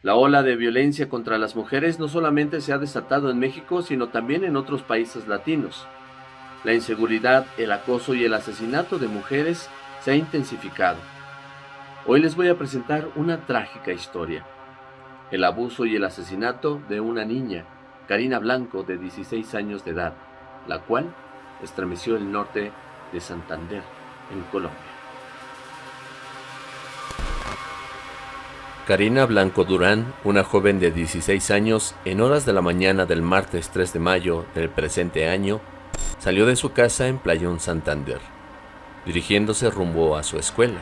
La ola de violencia contra las mujeres no solamente se ha desatado en México, sino también en otros países latinos. La inseguridad, el acoso y el asesinato de mujeres se ha intensificado. Hoy les voy a presentar una trágica historia. El abuso y el asesinato de una niña, Karina Blanco, de 16 años de edad, la cual estremeció el norte de Santander, en Colombia. Karina Blanco Durán, una joven de 16 años, en horas de la mañana del martes 3 de mayo del presente año, salió de su casa en Playón Santander, dirigiéndose rumbo a su escuela.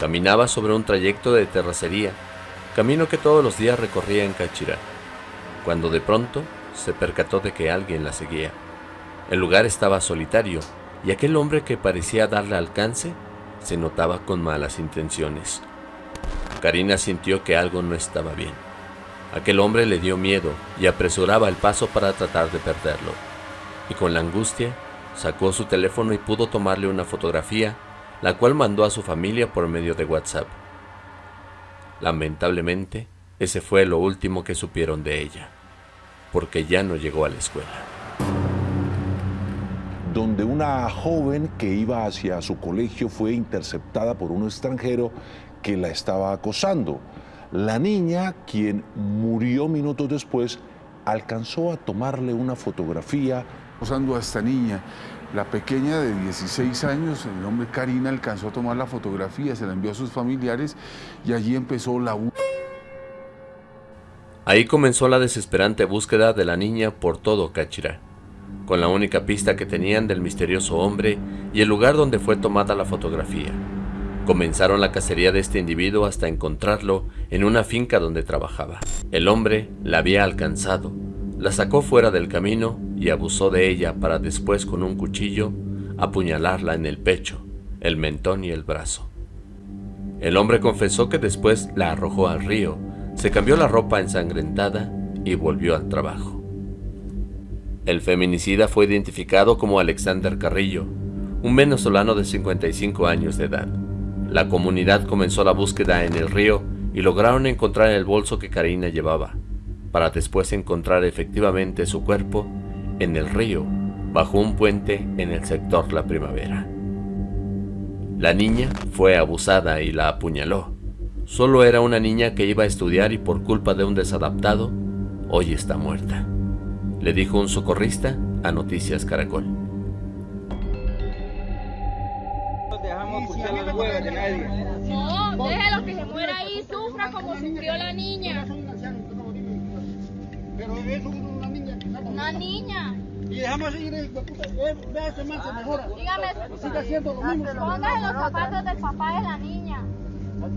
Caminaba sobre un trayecto de terracería, camino que todos los días recorría en Cachirá, cuando de pronto se percató de que alguien la seguía. El lugar estaba solitario y aquel hombre que parecía darle alcance se notaba con malas intenciones. Karina sintió que algo no estaba bien. Aquel hombre le dio miedo y apresuraba el paso para tratar de perderlo. Y con la angustia, sacó su teléfono y pudo tomarle una fotografía, la cual mandó a su familia por medio de WhatsApp. Lamentablemente, ese fue lo último que supieron de ella, porque ya no llegó a la escuela donde una joven que iba hacia su colegio fue interceptada por un extranjero que la estaba acosando. La niña, quien murió minutos después, alcanzó a tomarle una fotografía. Acosando a esta niña, la pequeña de 16 años, el nombre Karina, alcanzó a tomar la fotografía, se la envió a sus familiares y allí empezó la Ahí comenzó la desesperante búsqueda de la niña por todo Cachira, con la única pista que tenían del misterioso hombre y el lugar donde fue tomada la fotografía. Comenzaron la cacería de este individuo hasta encontrarlo en una finca donde trabajaba. El hombre la había alcanzado, la sacó fuera del camino y abusó de ella para después con un cuchillo apuñalarla en el pecho, el mentón y el brazo. El hombre confesó que después la arrojó al río, se cambió la ropa ensangrentada y volvió al trabajo. El feminicida fue identificado como Alexander Carrillo, un venezolano de 55 años de edad. La comunidad comenzó la búsqueda en el río y lograron encontrar el bolso que Karina llevaba, para después encontrar efectivamente su cuerpo en el río, bajo un puente en el sector La Primavera. La niña fue abusada y la apuñaló. Solo era una niña que iba a estudiar y por culpa de un desadaptado, hoy está muerta, le dijo un socorrista a Noticias Caracol. No, déjelo que se muera ahí, sufra como sufrió la niña. Pero es una niña. Una niña. Y dejamos seguir, vea ese man se mejora. Dígame, sigue haciendo lo mismo. póngase los zapatos del papá de la niña. La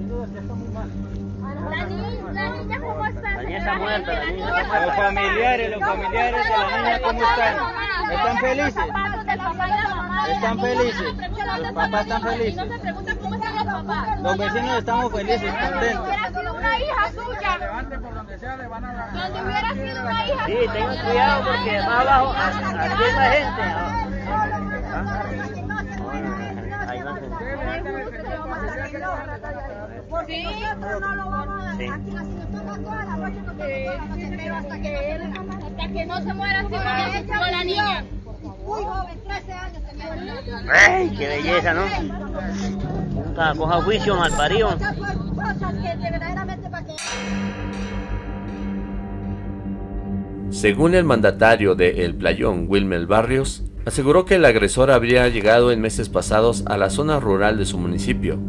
niña, la niña cómo está. La niña está muerta, la niña está muerta. Los familiares, los familiares de la niña, ¿cómo están? ¿Están felices? ¿Están felices? Los papás están felices. No los vecinos estamos felices, contentos. hubiera sido una hija suya. Donde hubiera sido una hija Sí, tengan cuidado porque más abajo, aquí hay gente. Sí, no lo vamos a dejar aquí así toda la noche pero hasta que él, hasta que no se muera como la niña. Muy joven, 13 años tenía. ¡Ey, qué belleza, ¿no? Nunca coja juicio, mal parido. Cosas que verdaderamente para que... Según el mandatario de El Playón, Wilmer Barrios, aseguró que el agresor habría llegado en meses pasados a la zona rural de su municipio,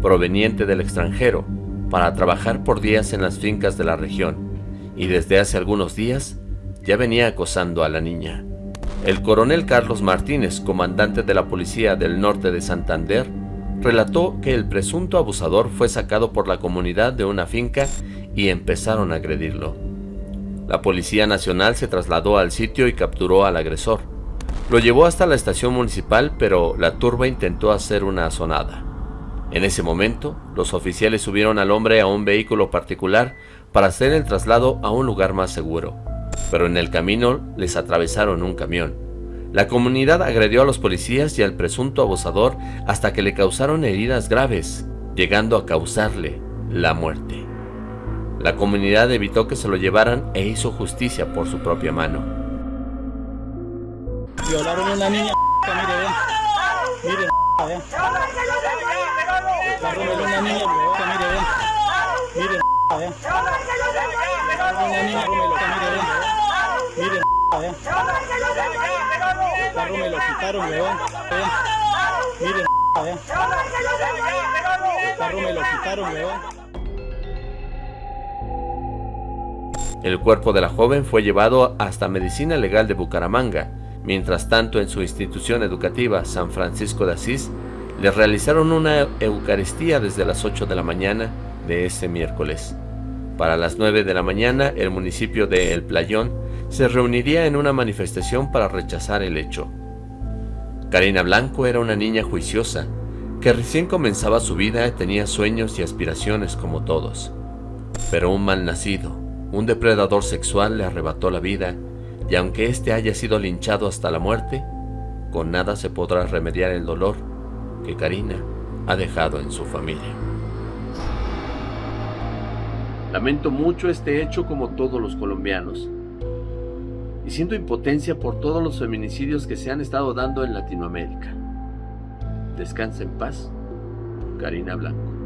proveniente del extranjero, para trabajar por días en las fincas de la región, y desde hace algunos días ya venía acosando a la niña. El coronel Carlos Martínez, comandante de la Policía del Norte de Santander, relató que el presunto abusador fue sacado por la comunidad de una finca y empezaron a agredirlo. La Policía Nacional se trasladó al sitio y capturó al agresor. Lo llevó hasta la estación municipal, pero la turba intentó hacer una azonada. En ese momento, los oficiales subieron al hombre a un vehículo particular para hacer el traslado a un lugar más seguro, pero en el camino les atravesaron un camión. La comunidad agredió a los policías y al presunto abusador hasta que le causaron heridas graves, llegando a causarle la muerte. La comunidad evitó que se lo llevaran e hizo justicia por su propia mano. Violaron a una niña. El cuerpo de la joven fue llevado hasta Medicina Legal de Bucaramanga. Mientras tanto, en su institución educativa, San Francisco de Asís, le realizaron una Eucaristía desde las 8 de la mañana de ese miércoles. Para las 9 de la mañana, el municipio de El Playón se reuniría en una manifestación para rechazar el hecho. Karina Blanco era una niña juiciosa, que recién comenzaba su vida y tenía sueños y aspiraciones como todos. Pero un mal nacido, un depredador sexual le arrebató la vida y aunque éste haya sido linchado hasta la muerte, con nada se podrá remediar el dolor que Karina ha dejado en su familia. Lamento mucho este hecho como todos los colombianos y siento impotencia por todos los feminicidios que se han estado dando en Latinoamérica. Descansa en paz, Karina Blanco.